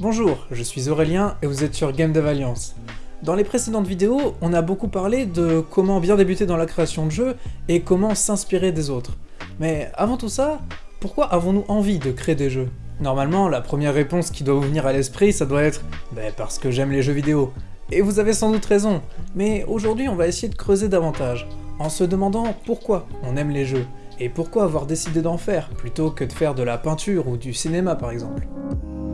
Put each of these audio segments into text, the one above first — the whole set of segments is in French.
Bonjour, je suis Aurélien et vous êtes sur Game Dev Alliance. Dans les précédentes vidéos, on a beaucoup parlé de comment bien débuter dans la création de jeux et comment s'inspirer des autres. Mais avant tout ça, pourquoi avons-nous envie de créer des jeux? Normalement, la première réponse qui doit vous venir à l'esprit, ça doit être ben, parce que j'aime les jeux vidéo. Et vous avez sans doute raison, mais aujourd'hui on va essayer de creuser davantage, en se demandant pourquoi on aime les jeux, et pourquoi avoir décidé d'en faire, plutôt que de faire de la peinture ou du cinéma par exemple.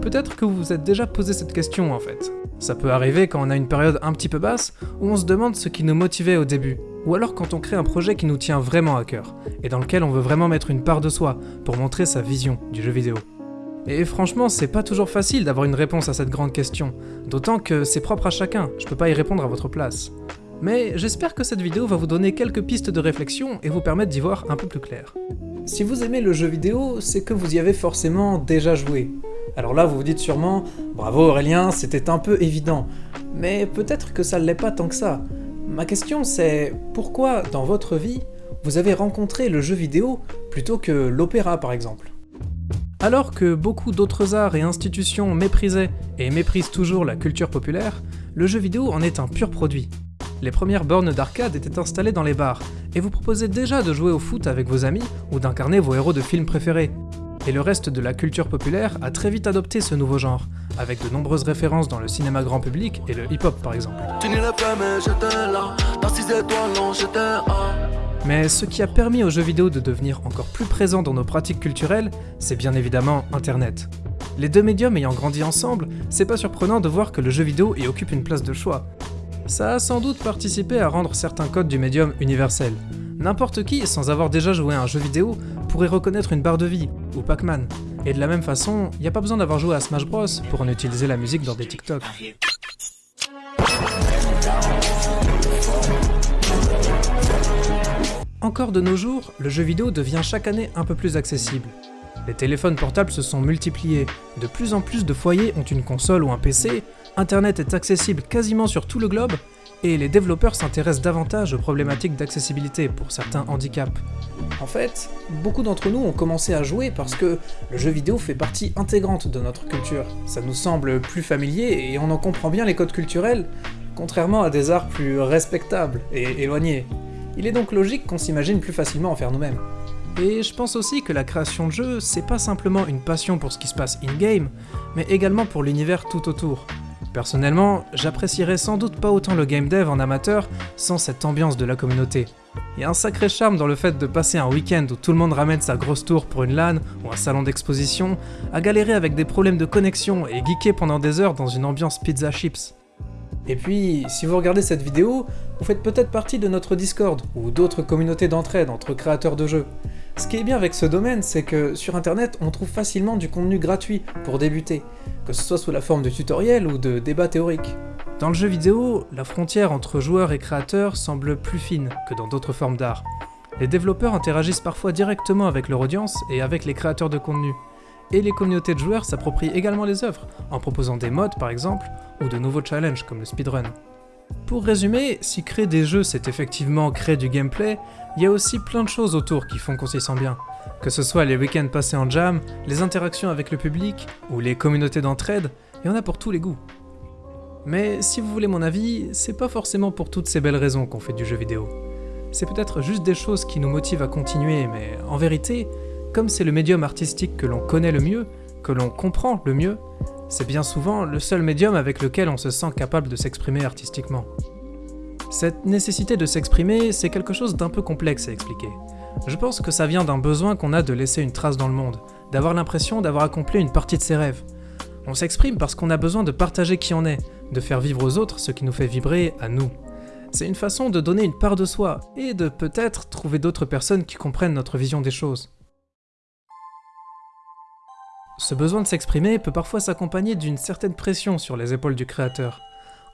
Peut-être que vous vous êtes déjà posé cette question en fait. Ça peut arriver quand on a une période un petit peu basse, où on se demande ce qui nous motivait au début, ou alors quand on crée un projet qui nous tient vraiment à cœur, et dans lequel on veut vraiment mettre une part de soi pour montrer sa vision du jeu vidéo. Et franchement, c'est pas toujours facile d'avoir une réponse à cette grande question, d'autant que c'est propre à chacun, je peux pas y répondre à votre place. Mais j'espère que cette vidéo va vous donner quelques pistes de réflexion et vous permettre d'y voir un peu plus clair. Si vous aimez le jeu vidéo, c'est que vous y avez forcément déjà joué. Alors là, vous vous dites sûrement « Bravo Aurélien, c'était un peu évident ». Mais peut-être que ça ne l'est pas tant que ça. Ma question c'est pourquoi, dans votre vie, vous avez rencontré le jeu vidéo plutôt que l'opéra par exemple? Alors que beaucoup d'autres arts et institutions méprisaient et méprisent toujours la culture populaire, le jeu vidéo en est un pur produit. Les premières bornes d'arcade étaient installées dans les bars, et vous proposez déjà de jouer au foot avec vos amis ou d'incarner vos héros de films préférés. Et le reste de la culture populaire a très vite adopté ce nouveau genre, avec de nombreuses références dans le cinéma grand public et le hip-hop par exemple. Mais ce qui a permis aux jeux vidéo de devenir encore plus présents dans nos pratiques culturelles, c'est bien évidemment Internet. Les deux médiums ayant grandi ensemble, c'est pas surprenant de voir que le jeu vidéo y occupe une place de choix. Ça a sans doute participé à rendre certains codes du médium universels. N'importe qui, sans avoir déjà joué à un jeu vidéo, pourrait reconnaître une barre de vie, ou Pac-Man. Et de la même façon, y a pas besoin d'avoir joué à Smash Bros pour en utiliser la musique dans des TikTok. Encore de nos jours, le jeu vidéo devient chaque année un peu plus accessible. Les téléphones portables se sont multipliés, de plus en plus de foyers ont une console ou un PC, Internet est accessible quasiment sur tout le globe, et les développeurs s'intéressent davantage aux problématiques d'accessibilité pour certains handicaps. En fait, beaucoup d'entre nous ont commencé à jouer parce que le jeu vidéo fait partie intégrante de notre culture. Ça nous semble plus familier et on en comprend bien les codes culturels, contrairement à des arts plus respectables et éloignés. Il est donc logique qu'on s'imagine plus facilement en faire nous-mêmes. Et je pense aussi que la création de jeux, c'est pas simplement une passion pour ce qui se passe in-game, mais également pour l'univers tout autour. Personnellement, j'apprécierais sans doute pas autant le game dev en amateur sans cette ambiance de la communauté. Il y a un sacré charme dans le fait de passer un week-end où tout le monde ramène sa grosse tour pour une LAN ou un salon d'exposition, à galérer avec des problèmes de connexion et geeker pendant des heures dans une ambiance pizza chips. Et puis, si vous regardez cette vidéo, vous faites peut-être partie de notre Discord, ou d'autres communautés d'entraide entre créateurs de jeux. Ce qui est bien avec ce domaine, c'est que sur internet, on trouve facilement du contenu gratuit pour débuter, que ce soit sous la forme de tutoriels ou de débats théoriques. Dans le jeu vidéo, la frontière entre joueurs et créateurs semble plus fine que dans d'autres formes d'art. Les développeurs interagissent parfois directement avec leur audience et avec les créateurs de contenu et les communautés de joueurs s'approprient également les œuvres, en proposant des modes par exemple, ou de nouveaux challenges comme le speedrun. Pour résumer, si créer des jeux c'est effectivement créer du gameplay, il y a aussi plein de choses autour qui font qu'on s'y sent bien. Que ce soit les week-ends passés en jam, les interactions avec le public, ou les communautés d'entraide, il y en a pour tous les goûts. Mais si vous voulez mon avis, c'est pas forcément pour toutes ces belles raisons qu'on fait du jeu vidéo. C'est peut-être juste des choses qui nous motivent à continuer, mais en vérité, comme c'est le médium artistique que l'on connaît le mieux, que l'on comprend le mieux, c'est bien souvent le seul médium avec lequel on se sent capable de s'exprimer artistiquement. Cette nécessité de s'exprimer, c'est quelque chose d'un peu complexe à expliquer. Je pense que ça vient d'un besoin qu'on a de laisser une trace dans le monde, d'avoir l'impression d'avoir accompli une partie de ses rêves. On s'exprime parce qu'on a besoin de partager qui on est, de faire vivre aux autres ce qui nous fait vibrer à nous. C'est une façon de donner une part de soi, et de peut-être trouver d'autres personnes qui comprennent notre vision des choses. Ce besoin de s'exprimer peut parfois s'accompagner d'une certaine pression sur les épaules du créateur.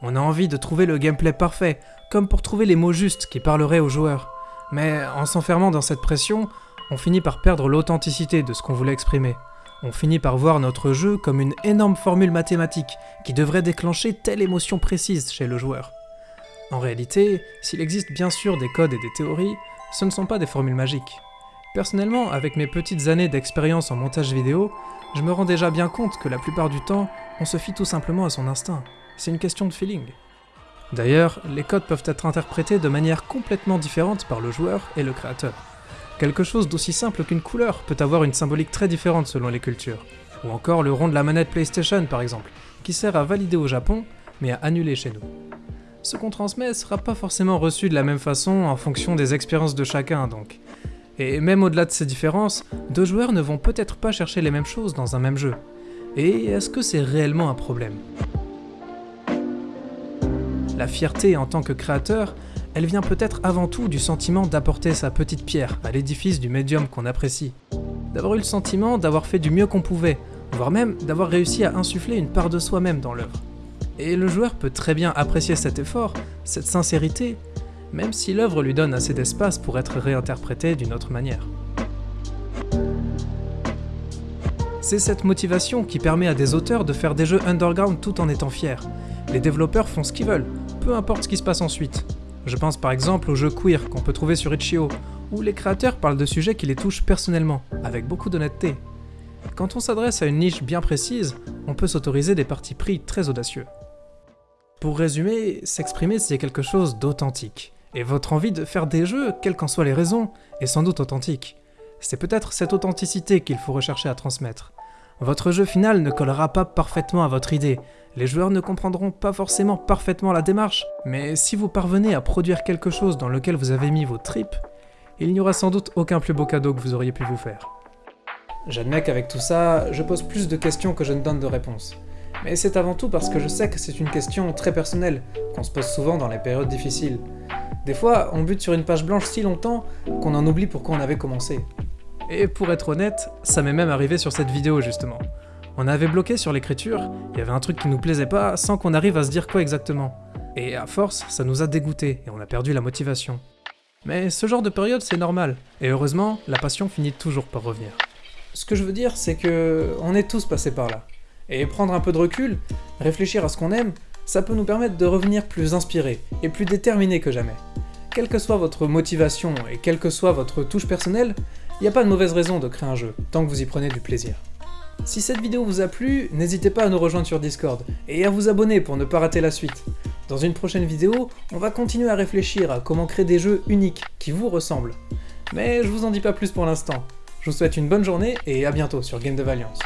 On a envie de trouver le gameplay parfait, comme pour trouver les mots justes qui parleraient aux joueurs. Mais en s'enfermant dans cette pression, on finit par perdre l'authenticité de ce qu'on voulait exprimer. On finit par voir notre jeu comme une énorme formule mathématique qui devrait déclencher telle émotion précise chez le joueur. En réalité, s'il existe bien sûr des codes et des théories, ce ne sont pas des formules magiques. Personnellement, avec mes petites années d'expérience en montage vidéo, je me rends déjà bien compte que la plupart du temps, on se fie tout simplement à son instinct. C'est une question de feeling. D'ailleurs, les codes peuvent être interprétés de manière complètement différente par le joueur et le créateur. Quelque chose d'aussi simple qu'une couleur peut avoir une symbolique très différente selon les cultures. Ou encore le rond de la manette PlayStation par exemple, qui sert à valider au Japon, mais à annuler chez nous. Ce qu'on transmet sera pas forcément reçu de la même façon en fonction des expériences de chacun donc. Et même au-delà de ces différences, deux joueurs ne vont peut-être pas chercher les mêmes choses dans un même jeu. Et est-ce que c'est réellement un problème? La fierté en tant que créateur, elle vient peut-être avant tout du sentiment d'apporter sa petite pierre à l'édifice du médium qu'on apprécie. D'avoir eu le sentiment d'avoir fait du mieux qu'on pouvait, voire même d'avoir réussi à insuffler une part de soi-même dans l'œuvre. Et le joueur peut très bien apprécier cet effort, cette sincérité, même si l'œuvre lui donne assez d'espace pour être réinterprétée d'une autre manière. C'est cette motivation qui permet à des auteurs de faire des jeux underground tout en étant fiers. Les développeurs font ce qu'ils veulent, peu importe ce qui se passe ensuite. Je pense par exemple aux jeux queer qu'on peut trouver sur Itch.io, où les créateurs parlent de sujets qui les touchent personnellement, avec beaucoup d'honnêteté. Quand on s'adresse à une niche bien précise, on peut s'autoriser des partis pris très audacieux. Pour résumer, s'exprimer c'est quelque chose d'authentique. Et votre envie de faire des jeux, quelles qu'en soient les raisons, est sans doute authentique. C'est peut-être cette authenticité qu'il faut rechercher à transmettre. Votre jeu final ne collera pas parfaitement à votre idée, les joueurs ne comprendront pas forcément parfaitement la démarche, mais si vous parvenez à produire quelque chose dans lequel vous avez mis vos tripes, il n'y aura sans doute aucun plus beau cadeau que vous auriez pu vous faire. J'admets qu'avec tout ça, je pose plus de questions que je ne donne de réponses. Mais c'est avant tout parce que je sais que c'est une question très personnelle, qu'on se pose souvent dans les périodes difficiles. Des fois, on bute sur une page blanche si longtemps qu'on en oublie pourquoi on avait commencé. Et pour être honnête, ça m'est même arrivé sur cette vidéo justement. On avait bloqué sur l'écriture, il y avait un truc qui nous plaisait pas sans qu'on arrive à se dire quoi exactement. Et à force, ça nous a dégoûté et on a perdu la motivation. Mais ce genre de période, c'est normal, et heureusement, la passion finit toujours par revenir. Ce que je veux dire, c'est que on est tous passés par là. Et prendre un peu de recul, réfléchir à ce qu'on aime, ça peut nous permettre de revenir plus inspirés et plus déterminés que jamais. Quelle que soit votre motivation et quelle que soit votre touche personnelle, il n'y a pas de mauvaise raison de créer un jeu, tant que vous y prenez du plaisir. Si cette vidéo vous a plu, n'hésitez pas à nous rejoindre sur Discord, et à vous abonner pour ne pas rater la suite. Dans une prochaine vidéo, on va continuer à réfléchir à comment créer des jeux uniques, qui vous ressemblent. Mais je vous en dis pas plus pour l'instant. Je vous souhaite une bonne journée, et à bientôt sur Game de Valiance.